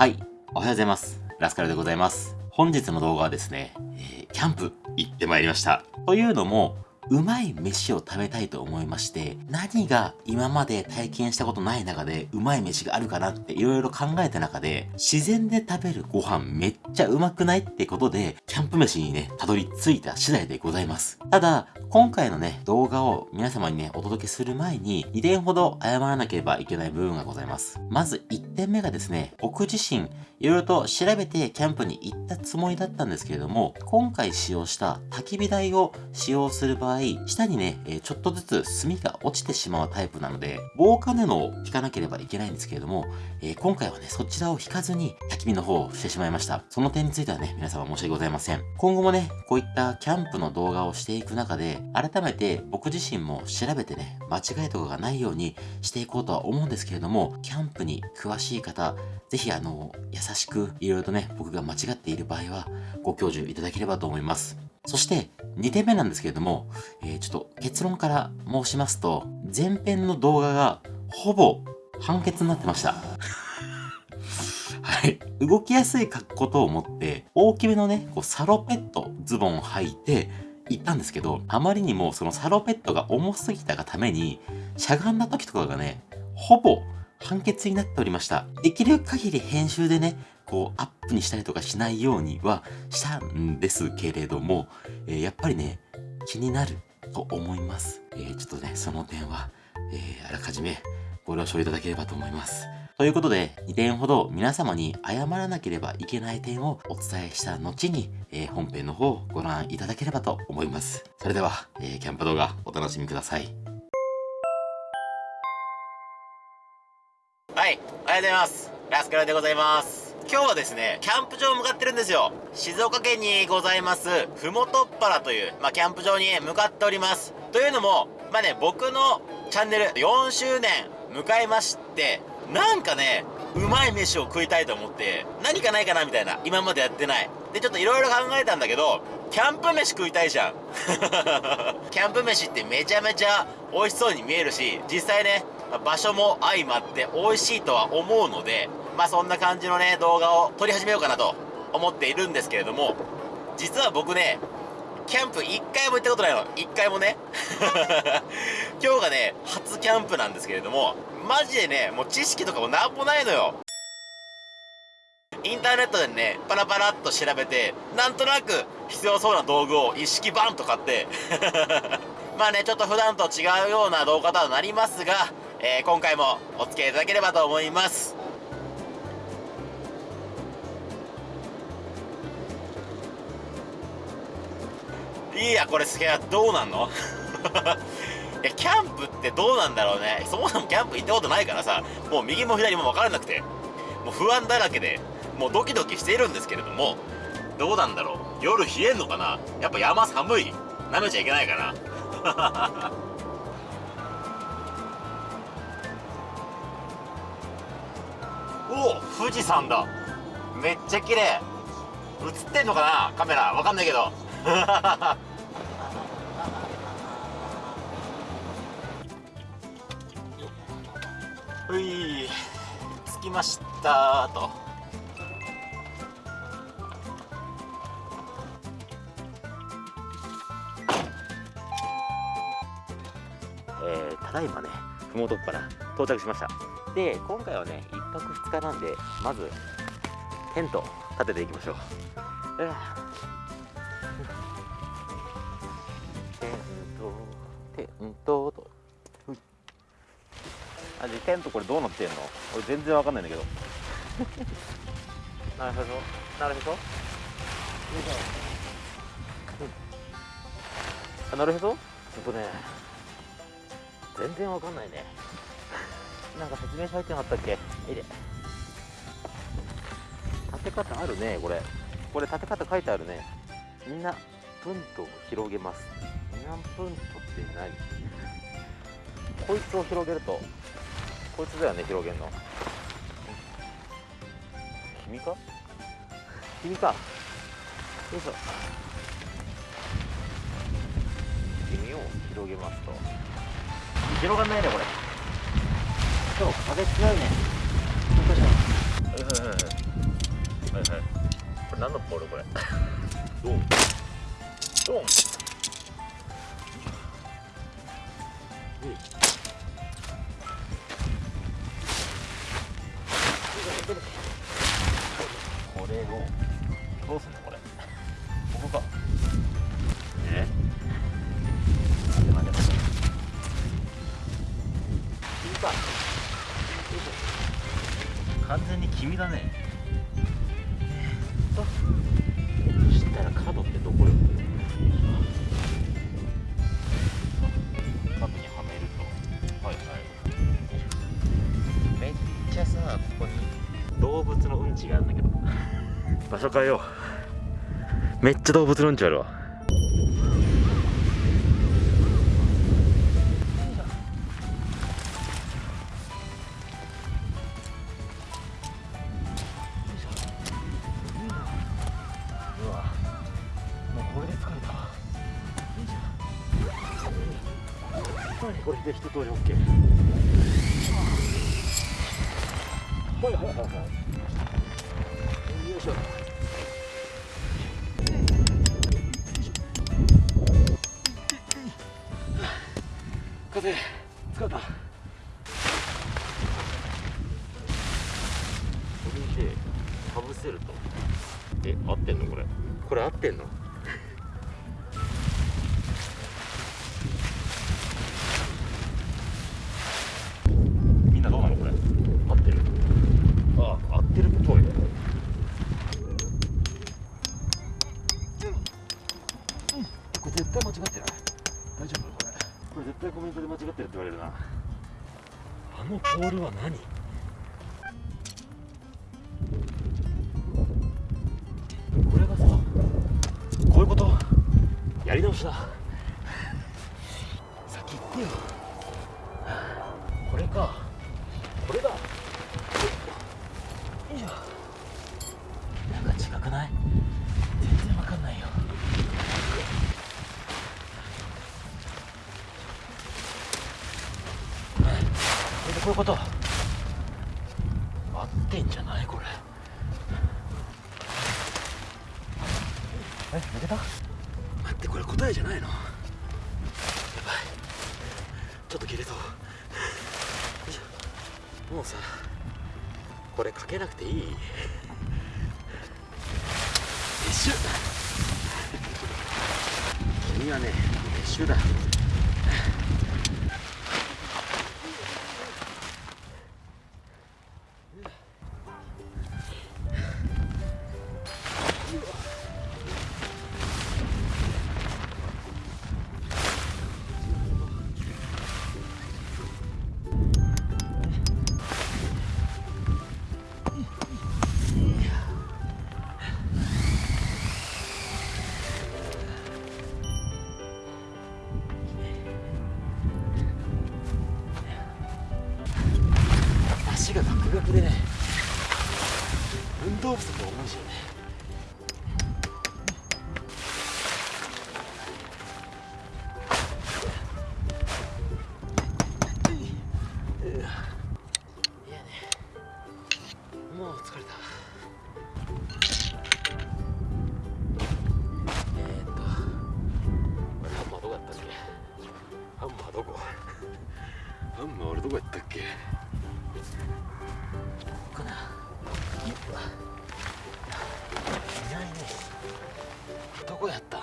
はい、おはようございます。ラスカルでございます。本日の動画はですね、えー、キャンプ行ってまいりました。というのも、うまい飯を食べたいと思いまして、何が今まで体験したことない中でうまい飯があるかなって色々考えた中で、自然で食べるご飯めっちゃうまくないってことで、キャンプ飯にね、たどり着いた次第でございます。ただ、今回のね、動画を皆様にね、お届けする前に、2点ほど謝らなければいけない部分がございます。まず1点目がですね、僕自身、いろいろと調べてキャンプに行ったつもりだったんですけれども、今回使用した焚き火台を使用する場合、下にね、えちょっとずつ炭が落ちてしまうタイプなので、防火布を引かなければいけないんですけれども、え今回はね、そちらを引かずに焚き火の方をしてしまいました。その点についてはね、皆様申し訳ございません。今後もね、こういったキャンプの動画をしていく中で、改めて僕自身も調べてね、間違いとかがないようにしていこうとは思うんですけれども、キャンプに詳しい方、ぜひあの、優しくいろいろとね、僕が間違っている場合は、ご教授いただければと思います。そして、2点目なんですけれども、えー、ちょっと結論から申しますと、前編の動画がほぼ判決になってました。はい。動きやすい格好と思って、大きめのね、こうサロペット、ズボンを履いて、行ったんですけど、あまりにもそのサロペットが重すぎたがために、しゃがんだ時とかがね、ほぼ判決になっておりました。できる限り編集でね、こうアップにしたりとかしないようにはしたんですけれども、えー、やっぱりね、気になると思います。えー、ちょっとね、その点は、えー、あらかじめご了承いただければと思います。ということで、2点ほど皆様に謝らなければいけない点をお伝えした後に、えー、本編の方をご覧いただければと思います。それでは、えー、キャンプ動画お楽しみください。はい、おはようございます。ラスカルでございます。今日はですね、キャンプ場向かってるんですよ。静岡県にございます、ふもとっぱらという、まあ、キャンプ場に向かっております。というのも、まあね、僕のチャンネル4周年迎えまして、なんかね、うまい飯を食いたいと思って、何かないかなみたいな。今までやってない。で、ちょっと色々考えたんだけど、キャンプ飯食いたいじゃん。キャンプ飯ってめちゃめちゃ美味しそうに見えるし、実際ね、場所も相まって美味しいとは思うので、まあそんな感じのね、動画を撮り始めようかなと思っているんですけれども、実は僕ね、キャンプ一回も行ったことないの。一回もね。今日がね、初キャンプなんですけれども、マジでね、もう知識とかもなんもないのよ。インターネットでね、パラパラっと調べて、なんとなく必要そうな道具を一式バンと買って まあね、ちょっと普段と違うような動画とはなりますが、えー、今回もお付き合いいただければと思います。いやこれすげえ。どうなんの？いやキャンプってどうなんだろうね。そもそもキャンプ行ったことないからさもう右も左も分からなくてもう不安だらけでもうドキドキしているんですけれどもどうなんだろう。夜冷えんのかな？やっぱ山寒い。舐めちゃいけないかな。おお富士山だ。めっちゃ綺麗。映ってんのかな？カメラ。わかんないけど。ほい着きましたと。えー、ただいまねふもとっぱら到着しました。で今回はね1泊2日なんでまずテント立てていきましょう、えー。あじゃテントこれどうなってんの？俺全然わかんないんだけど。なるほど。なるほど。あなるほど。ちょっとね全然わかんないね。なんか説明書入ってなかったっけ？いで。立て方あるねこれ。これ立て方書いてあるね。みんなプンと広げます。何プンとって何？こいつを広げるとこいつだよね広げるの。君か？君か。よいしょ君を広げますと。広がんないねこれ。今日風強いね。よいしょはいはいこれ何のボールこれ？ドン。ドンこれ。をどうすんのこれ。ここかえ？待て待て待て君か完全に君だねえっとそしたら角ってどこよ物のうんだけど場所変えよ。うめっちゃ動物のうんちあるわ。これで一通り OK はいはいはいはい。よいしょ風疲れた。これでかぶせると。え合ってんのこれ？これ合ってんのみんなどうなのこれ合ってるあ合ってるっぽいこれ絶対間違ってない大丈夫これこれ絶対コメントで間違ってるって言われるなあのポールは何？これがさこういうこと？やり直しだ。先行ってよ。これかこれだよいしょなんか違くない全然わかんないよこれでこういうこと。合ってんじゃないこれ。え抜けた？待ってこれ答えじゃないの？やばい。ちょっと切れそう。もうさこれかけなくていい？撤収君はね撤収だどこや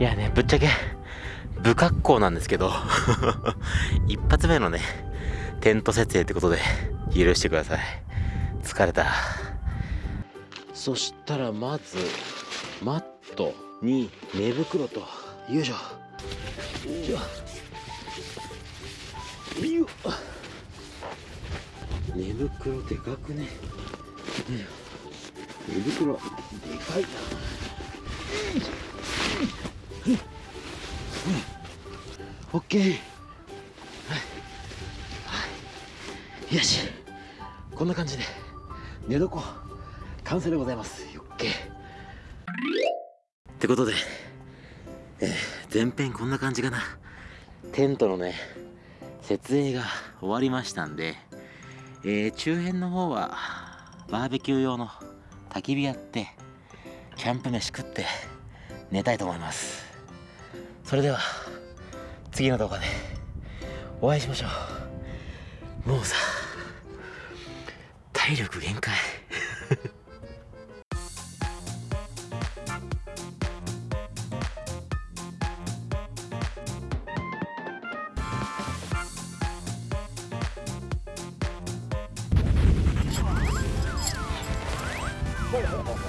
いやね、ぶっちゃけ、不格好なんですけど、一発目のね、テント設営ってことで、許してください。疲れた。そしたらまず、マットに寝袋と、よいしょ。よいしょ。寝袋でかくね。寝袋、でかいな。オッケー。はい。はい。よし。こんな感じで、寝床、完成でございます。オッケー。ってことで、えー、前編こんな感じかな。テントのね、設営が終わりましたんで、えー、中辺の方はバーベキュー用の焚き火やってキャンプ飯食って寝たいと思いますそれでは次の動画でお会いしましょう。もうさ体力限界。ほうほうほうほう